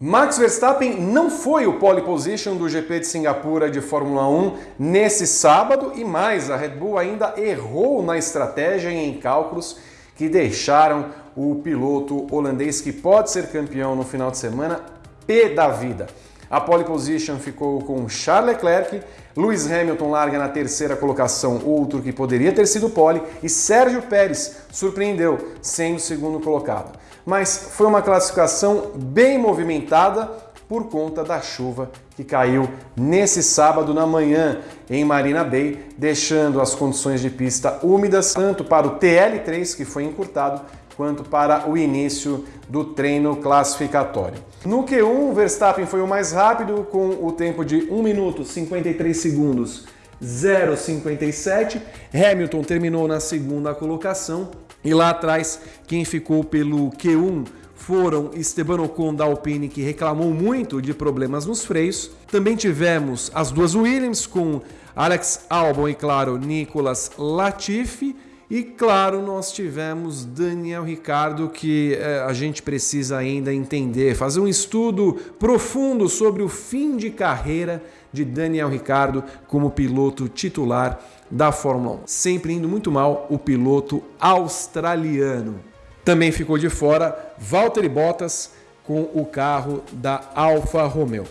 Max Verstappen não foi o pole position do GP de Singapura de Fórmula 1 nesse sábado e mais, a Red Bull ainda errou na estratégia e em cálculos que deixaram o piloto holandês que pode ser campeão no final de semana pé da vida. A pole position ficou com Charles Leclerc, Lewis Hamilton larga na terceira colocação, outro que poderia ter sido pole, e Sérgio Pérez surpreendeu, sendo segundo colocado. Mas foi uma classificação bem movimentada por conta da chuva que caiu nesse sábado na manhã em Marina Bay, deixando as condições de pista úmidas tanto para o TL3, que foi encurtado, quanto para o início do treino classificatório. No Q1, Verstappen foi o mais rápido com o tempo de 1 minuto 53 segundos 0,57. Hamilton terminou na segunda colocação e lá atrás quem ficou pelo Q1 foram Esteban Ocon da Alpine, que reclamou muito de problemas nos freios. Também tivemos as duas Williams com Alex Albon e, claro, Nicolas Latifi. E claro, nós tivemos Daniel Ricardo, que é, a gente precisa ainda entender, fazer um estudo profundo sobre o fim de carreira de Daniel Ricardo como piloto titular da Fórmula 1. Sempre indo muito mal o piloto australiano. Também ficou de fora Valtteri Bottas com o carro da Alfa Romeo.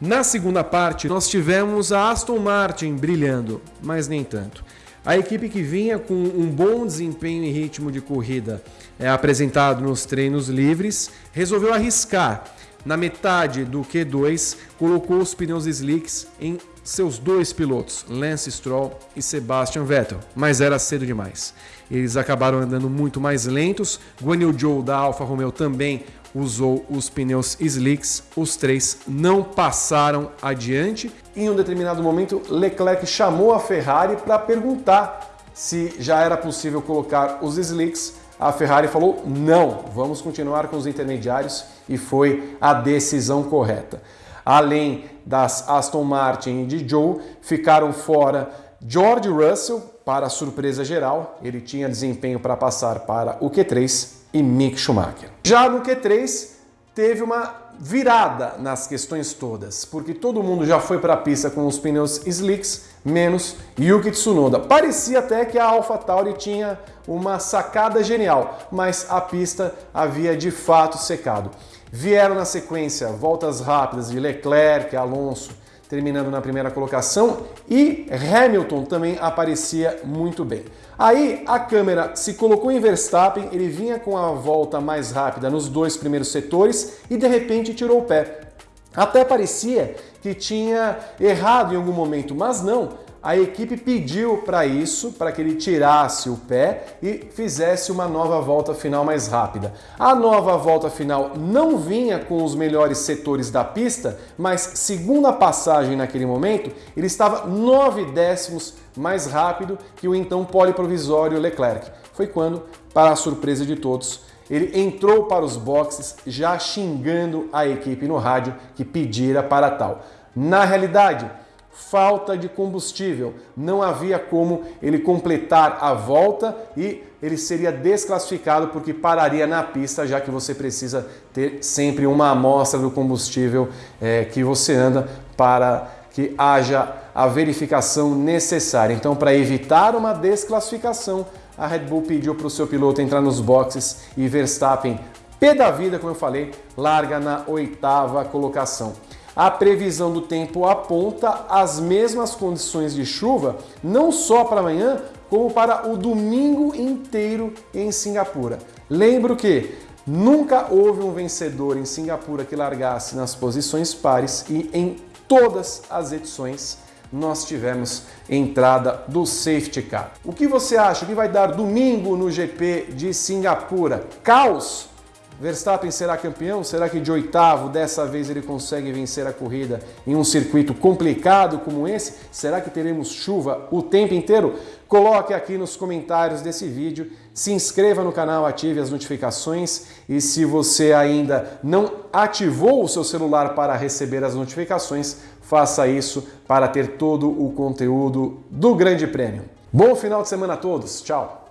Na segunda parte, nós tivemos a Aston Martin brilhando, mas nem tanto. A equipe que vinha com um bom desempenho e ritmo de corrida é, apresentado nos treinos livres, resolveu arriscar. Na metade do Q2, colocou os pneus slicks em seus dois pilotos, Lance Stroll e Sebastian Vettel, mas era cedo demais. Eles acabaram andando muito mais lentos. Guan Yu Zhou da Alfa Romeo também usou os pneus slicks, os três não passaram adiante. Em um determinado momento, Leclerc chamou a Ferrari para perguntar se já era possível colocar os slicks. A Ferrari falou não, vamos continuar com os intermediários e foi a decisão correta. Além das Aston Martin e de Joe, ficaram fora George Russell, para surpresa geral, ele tinha desempenho para passar para o Q3 e Mick Schumacher. Já no Q3, teve uma virada nas questões todas, porque todo mundo já foi para a pista com os pneus slicks, menos Yuki Tsunoda. Parecia até que a AlphaTauri tinha uma sacada genial, mas a pista havia de fato secado. Vieram na sequência voltas rápidas de Leclerc, Alonso, terminando na primeira colocação, e Hamilton também aparecia muito bem. Aí a câmera se colocou em Verstappen, ele vinha com a volta mais rápida nos dois primeiros setores e de repente tirou o pé. Até parecia que tinha errado em algum momento, mas não a equipe pediu para isso, para que ele tirasse o pé e fizesse uma nova volta final mais rápida. A nova volta final não vinha com os melhores setores da pista, mas segundo a passagem naquele momento, ele estava 9 décimos mais rápido que o então poliprovisório Leclerc. Foi quando, para a surpresa de todos, ele entrou para os boxes já xingando a equipe no rádio que pedira para tal. Na realidade, falta de combustível. Não havia como ele completar a volta e ele seria desclassificado porque pararia na pista, já que você precisa ter sempre uma amostra do combustível é, que você anda para que haja a verificação necessária. Então, para evitar uma desclassificação, a Red Bull pediu para o seu piloto entrar nos boxes e Verstappen, pé da vida, como eu falei, larga na oitava colocação a previsão do tempo aponta as mesmas condições de chuva, não só para amanhã, como para o domingo inteiro em Singapura. Lembro que nunca houve um vencedor em Singapura que largasse nas posições pares e em todas as edições nós tivemos entrada do safety car. O que você acha que vai dar domingo no GP de Singapura? Caos Verstappen será campeão? Será que de oitavo dessa vez ele consegue vencer a corrida em um circuito complicado como esse? Será que teremos chuva o tempo inteiro? Coloque aqui nos comentários desse vídeo, se inscreva no canal, ative as notificações e se você ainda não ativou o seu celular para receber as notificações, faça isso para ter todo o conteúdo do Grande Prêmio. Bom final de semana a todos, tchau!